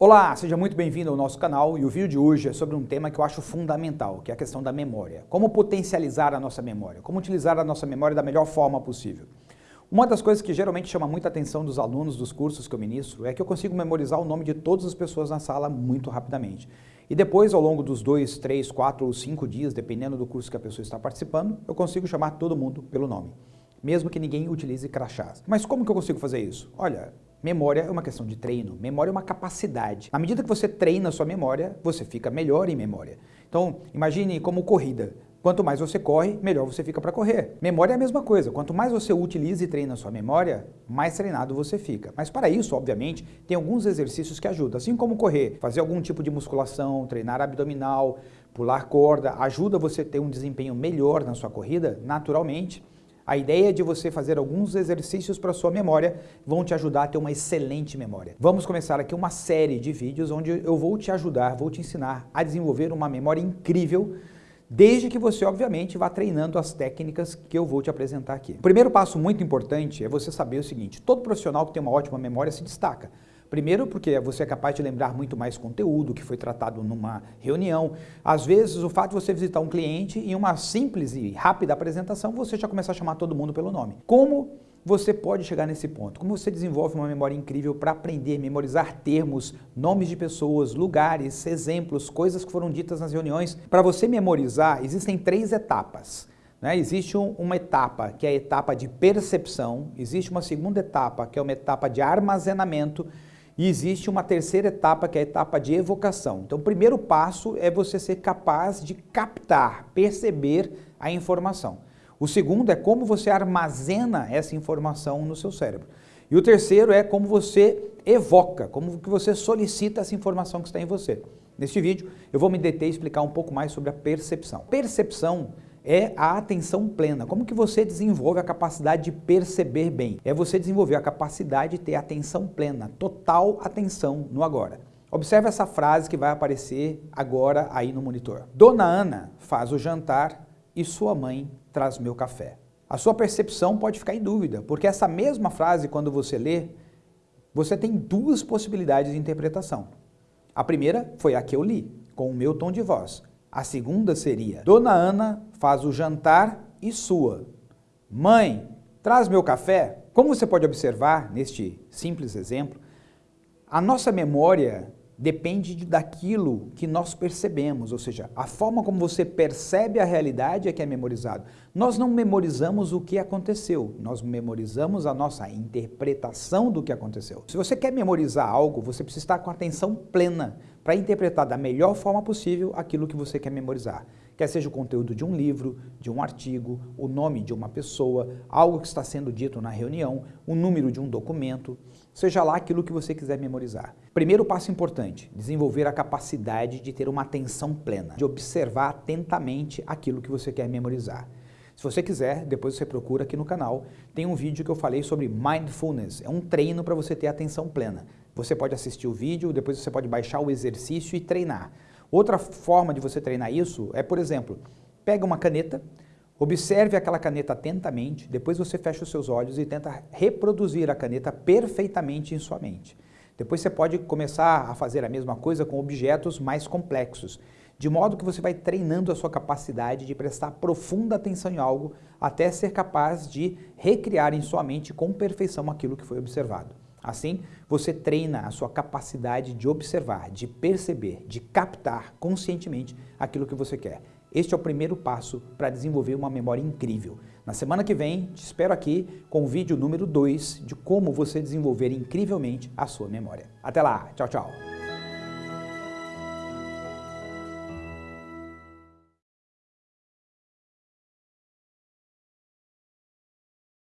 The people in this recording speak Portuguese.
Olá, seja muito bem-vindo ao nosso canal e o vídeo de hoje é sobre um tema que eu acho fundamental, que é a questão da memória. Como potencializar a nossa memória, como utilizar a nossa memória da melhor forma possível. Uma das coisas que geralmente chama muita atenção dos alunos dos cursos que eu ministro é que eu consigo memorizar o nome de todas as pessoas na sala muito rapidamente. E depois, ao longo dos dois, três, quatro ou cinco dias, dependendo do curso que a pessoa está participando, eu consigo chamar todo mundo pelo nome mesmo que ninguém utilize crachás. Mas como que eu consigo fazer isso? Olha, Memória é uma questão de treino, memória é uma capacidade. À medida que você treina a sua memória, você fica melhor em memória. Então, imagine como corrida. Quanto mais você corre, melhor você fica para correr. Memória é a mesma coisa. Quanto mais você utiliza e treina a sua memória, mais treinado você fica. Mas para isso, obviamente, tem alguns exercícios que ajudam. Assim como correr, fazer algum tipo de musculação, treinar abdominal, pular corda, ajuda você a ter um desempenho melhor na sua corrida, naturalmente. A ideia de você fazer alguns exercícios para sua memória vão te ajudar a ter uma excelente memória. Vamos começar aqui uma série de vídeos onde eu vou te ajudar, vou te ensinar a desenvolver uma memória incrível desde que você, obviamente, vá treinando as técnicas que eu vou te apresentar aqui. O primeiro passo muito importante é você saber o seguinte, todo profissional que tem uma ótima memória se destaca. Primeiro porque você é capaz de lembrar muito mais conteúdo que foi tratado numa reunião. Às vezes o fato de você visitar um cliente em uma simples e rápida apresentação, você já começa a chamar todo mundo pelo nome. Como você pode chegar nesse ponto? Como você desenvolve uma memória incrível para aprender, memorizar termos, nomes de pessoas, lugares, exemplos, coisas que foram ditas nas reuniões? Para você memorizar, existem três etapas. Né? Existe um, uma etapa que é a etapa de percepção, existe uma segunda etapa que é uma etapa de armazenamento e existe uma terceira etapa, que é a etapa de evocação. Então, o primeiro passo é você ser capaz de captar, perceber a informação. O segundo é como você armazena essa informação no seu cérebro. E o terceiro é como você evoca, como que você solicita essa informação que está em você. Neste vídeo, eu vou me deter e explicar um pouco mais sobre a percepção. Percepção é a atenção plena. Como que você desenvolve a capacidade de perceber bem? É você desenvolver a capacidade de ter atenção plena, total atenção no agora. Observe essa frase que vai aparecer agora aí no monitor. Dona Ana faz o jantar e sua mãe traz meu café. A sua percepção pode ficar em dúvida, porque essa mesma frase, quando você lê, você tem duas possibilidades de interpretação. A primeira foi a que eu li, com o meu tom de voz. A segunda seria, Dona Ana faz o jantar e sua. Mãe, traz meu café? Como você pode observar neste simples exemplo, a nossa memória depende daquilo que nós percebemos, ou seja, a forma como você percebe a realidade é que é memorizado. Nós não memorizamos o que aconteceu, nós memorizamos a nossa interpretação do que aconteceu. Se você quer memorizar algo, você precisa estar com atenção plena para interpretar da melhor forma possível aquilo que você quer memorizar quer seja o conteúdo de um livro, de um artigo, o nome de uma pessoa, algo que está sendo dito na reunião, o número de um documento, seja lá aquilo que você quiser memorizar. Primeiro passo importante, desenvolver a capacidade de ter uma atenção plena, de observar atentamente aquilo que você quer memorizar. Se você quiser, depois você procura aqui no canal, tem um vídeo que eu falei sobre Mindfulness, é um treino para você ter atenção plena. Você pode assistir o vídeo, depois você pode baixar o exercício e treinar. Outra forma de você treinar isso é, por exemplo, pega uma caneta, observe aquela caneta atentamente, depois você fecha os seus olhos e tenta reproduzir a caneta perfeitamente em sua mente. Depois você pode começar a fazer a mesma coisa com objetos mais complexos, de modo que você vai treinando a sua capacidade de prestar profunda atenção em algo até ser capaz de recriar em sua mente com perfeição aquilo que foi observado. Assim, você treina a sua capacidade de observar, de perceber, de captar conscientemente aquilo que você quer. Este é o primeiro passo para desenvolver uma memória incrível. Na semana que vem, te espero aqui com o vídeo número 2 de como você desenvolver incrivelmente a sua memória. Até lá, tchau, tchau!